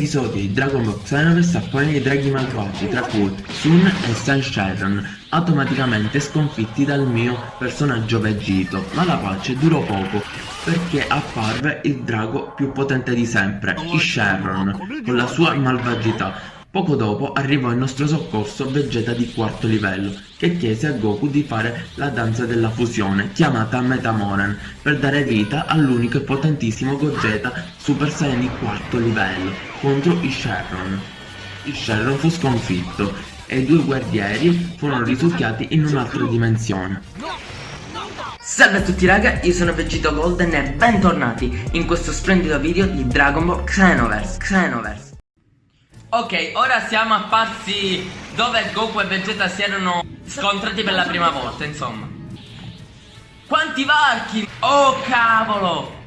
episodio di Dragon Ball Xenoverse appone i draghi malvagi tra cui Sun e San Sharon automaticamente sconfitti dal mio personaggio Vegito ma la pace durò poco perché apparve il drago più potente di sempre, Sharon, con la sua malvagità. Poco dopo arrivò in nostro soccorso Vegeta di quarto livello, che chiese a Goku di fare la danza della fusione, chiamata Metamoran, per dare vita all'unico e potentissimo Gogeta Super Saiyan di quarto livello, contro i Shenron. Il Shenron fu sconfitto, e i due guerrieri furono risucchiati in un'altra dimensione. Salve a tutti raga, io sono Vegito Golden e bentornati in questo splendido video di Dragon Ball Xenoverse, Xenoverse. Ok, ora siamo apparsi dove Goku e Vegeta si erano scontrati per la prima volta, insomma. Quanti varchi! Oh cavolo!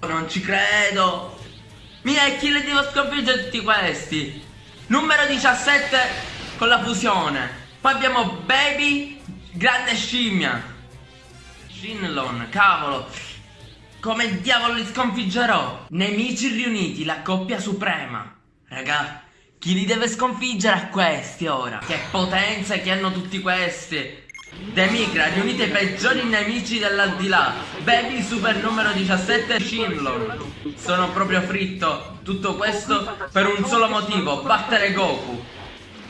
Non ci credo! Mia, e le devo sconfiggere tutti questi? Numero 17 con la fusione. Poi abbiamo Baby, grande scimmia. Shinlon, cavolo. Come diavolo li sconfiggerò? Nemici riuniti, la coppia suprema. Raga, chi li deve sconfiggere a questi ora? Che potenza che hanno tutti questi! Demigra, riunite i peggiori nemici dell'aldilà. Baby super numero 17 Shinlon Sono proprio fritto Tutto questo per un solo motivo Battere Goku.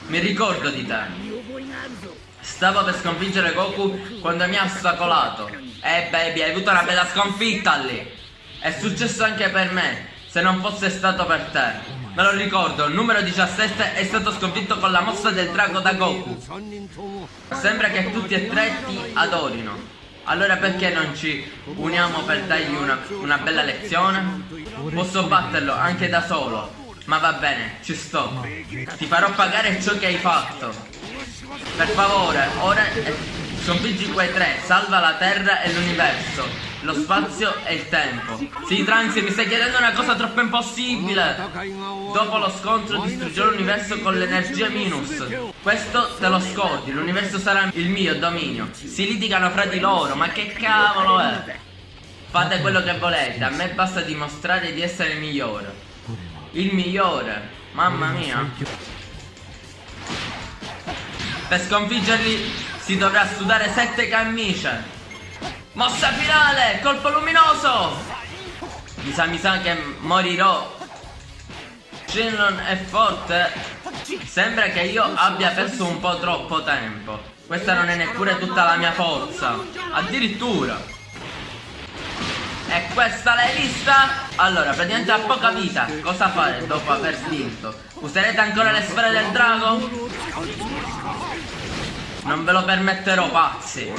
Mi ricordo di te. Stavo per sconfiggere Goku quando mi ha ostacolato Eh baby hai avuto una bella sconfitta lì. È successo anche per me Se non fosse stato per te Me lo ricordo, il numero 17 è stato sconfitto con la mossa del drago da Goku. Sembra che tutti e tre ti adorino. Allora perché non ci uniamo per dargli una, una bella lezione? Posso batterlo anche da solo. Ma va bene, ci sto. Ti farò pagare ciò che hai fatto. Per favore, ora sconfiggi quei tre, salva la terra e l'universo lo spazio e il tempo. Sì, Trunks, mi stai chiedendo una cosa troppo impossibile. Dopo lo scontro distruggerò l'universo con l'energia minus. Questo te lo scordi, l'universo sarà il mio dominio. Si litigano fra di loro, ma che cavolo è? Fate quello che volete, a me basta dimostrare di essere il migliore. Il migliore, mamma mia. Per sconfiggerli si dovrà sudare sette camicie. Mossa finale! Colpo luminoso! Mi sa, mi sa che morirò. Shenlon è forte. Sembra che io abbia perso un po' troppo tempo. Questa non è neppure tutta la mia forza. Addirittura. E questa l'hai vista? Allora, praticamente ha poca vita. Cosa fare dopo aver vinto? Userete ancora le sfere del drago? Non ve lo permetterò, pazzi.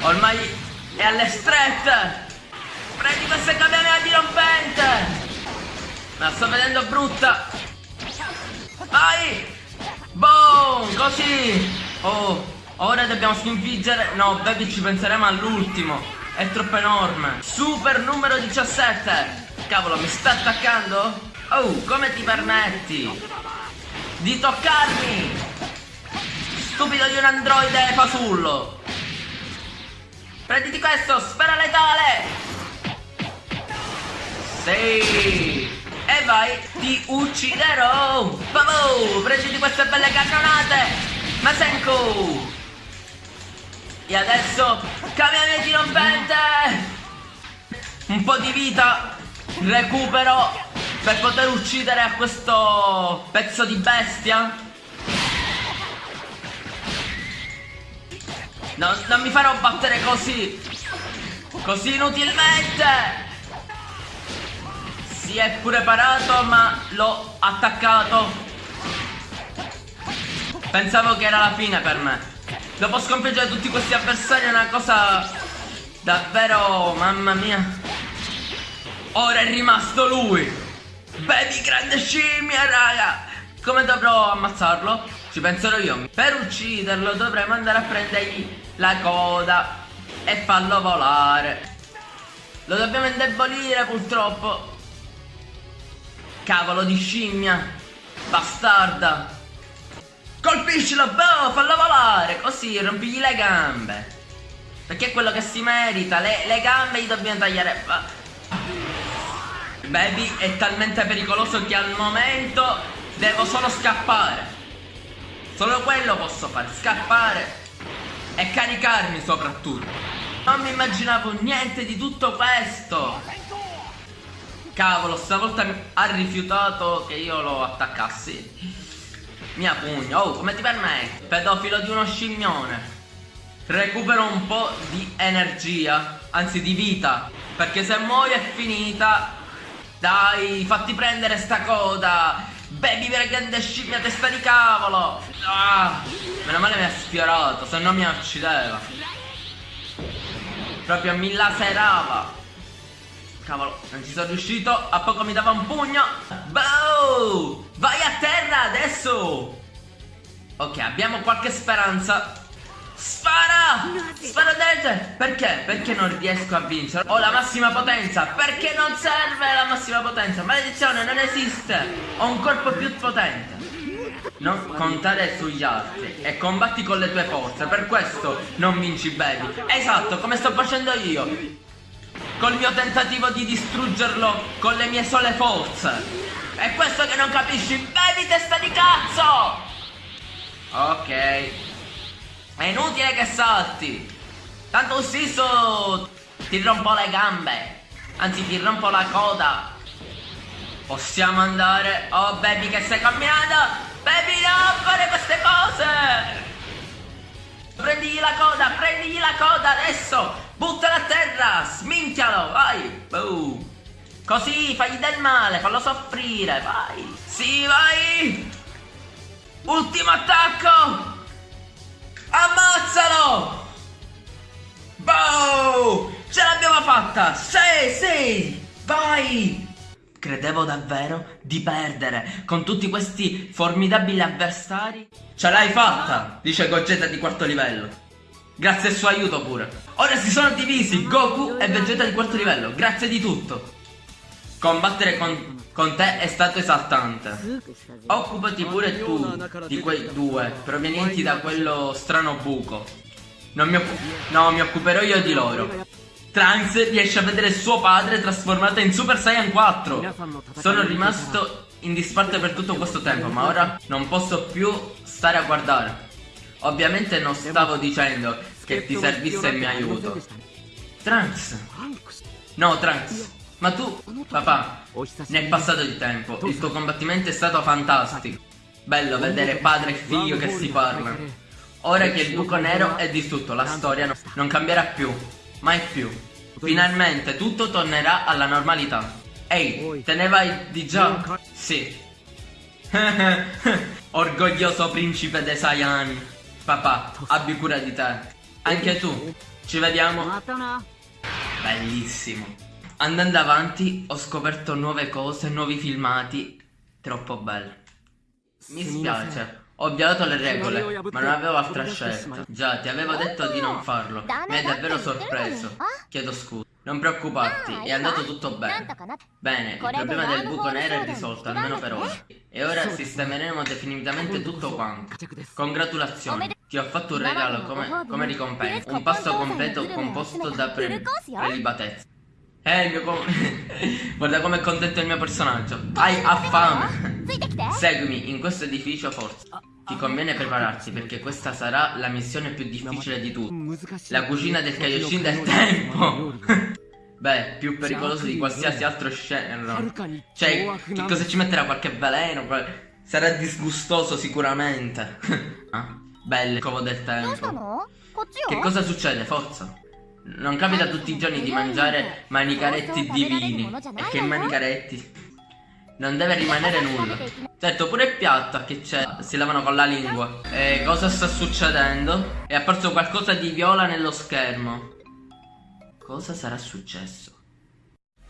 Ormai e alle strette! Prendi queste camere dirompente! La sto vedendo brutta! Vai! Boom! Così! Oh, ora dobbiamo sconfiggere... No, baby, ci penseremo all'ultimo. È troppo enorme. Super numero 17! Cavolo, mi sta attaccando? Oh, come ti permetti? Di toccarmi! Stupido di un androide fasullo! Prenditi questo, sfera letale! Sì! E vai, ti ucciderò! Babò! Prenditi queste belle cannonate! Masenko! E adesso, di rompente! Un po' di vita recupero per poter uccidere questo pezzo di bestia No, non mi farò battere così. Così inutilmente. Si è pure parato ma l'ho attaccato. Pensavo che era la fine per me. Dopo sconfiggere tutti questi avversari è una cosa Davvero, mamma mia. Ora è rimasto lui. Baby grande scimmia raga. Come dovrò ammazzarlo? Ci penserò io. Per ucciderlo dovremmo andare a prendergli la coda e farlo volare. Lo dobbiamo indebolire purtroppo. Cavolo di scimmia. Bastarda. Colpiscilo, boh, fallo volare. Così rompigli le gambe. Perché è quello che si merita. Le, le gambe gli dobbiamo tagliare. Baby è talmente pericoloso che al momento devo solo scappare. Solo quello posso fare, scappare e caricarmi soprattutto. Non mi immaginavo niente di tutto questo. Cavolo, stavolta ha rifiutato che io lo attaccassi. Mia pugna, oh, come ti permetti? Pedofilo di uno scimmione. Recupero un po' di energia, anzi di vita. Perché se muoio è finita. Dai, fatti prendere sta coda. Baby vera grande scimmia testa di cavolo. Ah, meno male mi ha sfiorato, se no mi uccideva. Proprio mi laserava. Cavolo, non ci sono riuscito. A poco mi dava un pugno. Boh! Vai a terra adesso! Ok, abbiamo qualche speranza. Spara! Spara dente! Perché? Perché non riesco a vincere? Ho la massima potenza! Perché non serve la massima potenza? Maledizione, non esiste! Ho un corpo più potente! Non contare sugli altri e combatti con le tue forze, per questo non vinci baby. Esatto, come sto facendo io col mio tentativo di distruggerlo con le mie sole forze. È questo che non capisci? Bevi testa di cazzo! Ok. È inutile che salti. Tanto stesso ti rompo le gambe. Anzi ti rompo la coda. Possiamo andare. Oh baby che stai camminando. Baby no fare queste cose. Prendigli la coda, prendigli la coda adesso. Buttalo a terra! Sminchialo! Vai! Boom! Così, fagli del male, fallo soffrire, vai! Sì, vai! Ultimo attacco! Ammazzalo! Boom! Ce l'abbiamo fatta! Sì, sì! Vai! Credevo davvero di perdere con tutti questi formidabili avversari. Ce l'hai fatta! Dice Gogeta di quarto livello. Grazie al suo aiuto pure. Ora si sono divisi Goku e Vegeta di quarto livello. Grazie di tutto. Combattere con, con te è stato esaltante. Occupati pure tu di quei due provenienti da quello strano buco. Mi, no, mi occuperò io di loro. Trunks riesce a vedere suo padre trasformato in Super Saiyan 4. Sono rimasto in disparte per tutto questo tempo, ma ora non posso più stare a guardare. Ovviamente non stavo dicendo che ti servisse il mio aiuto. Trunks! No, Trunks! Ma tu, papà, ne è passato il tempo. Il tuo combattimento è stato fantastico. Bello vedere padre e figlio che si parlano. Ora che il buco nero è distrutto, la storia non cambierà più. Mai più. Finalmente tutto tornerà alla normalità. Ehi, te ne vai di già? Sì. Orgoglioso principe de Saiyan. Papà, abbi cura di te. Anche tu. Ci vediamo. Bellissimo. Andando avanti ho scoperto nuove cose, nuovi filmati. Troppo belli. Mi spiace. Ho violato le regole, ma non avevo altra scelta. Già, ti avevo detto di non farlo. Mi hai davvero sorpreso. Chiedo scusa. Non preoccuparti, è andato tutto bene. Bene, il problema del buco nero è risolto, almeno per ora. E ora sistemeremo definitivamente tutto quanto. Congratulazioni, ti ho fatto un regalo come, come ricompensa. Un pasto completo composto da pre prelibatezza. Eh, il mio com Guarda com'è contento il mio personaggio. Hai ha fame. Seguimi in questo edificio forza. Ti conviene prepararsi perché questa sarà la missione più difficile di tutte. La cucina del Kaioshin del tempo. Beh, più pericoloso di qualsiasi altro scenario. Cioè, che cosa ci metterà? Qualche veleno? Sarà disgustoso sicuramente. ah, bello, covo del tempo. Che cosa succede? Forza. Non capita tutti i giorni di mangiare manicaretti divini. E che manicaretti? Non deve rimanere nulla. Certo, pure il piatto che c'è, si lavano con la lingua. E cosa sta succedendo? È apparso qualcosa di viola nello schermo. Cosa sarà successo?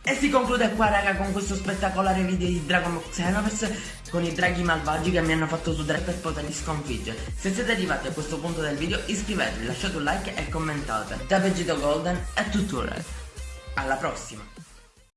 E si conclude qua raga con questo spettacolare video di Dragon Xenoverse con i draghi malvagi che mi hanno fatto sudare per poterli sconfiggere. Se siete arrivati a questo punto del video iscrivetevi, lasciate un like e commentate. Da Vegito Golden è tutto Alla prossima!